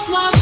slow.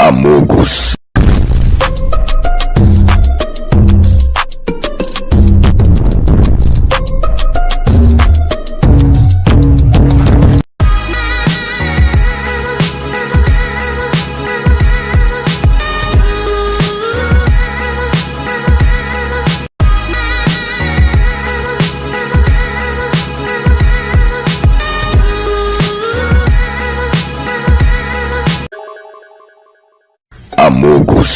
Amogos. Фокус.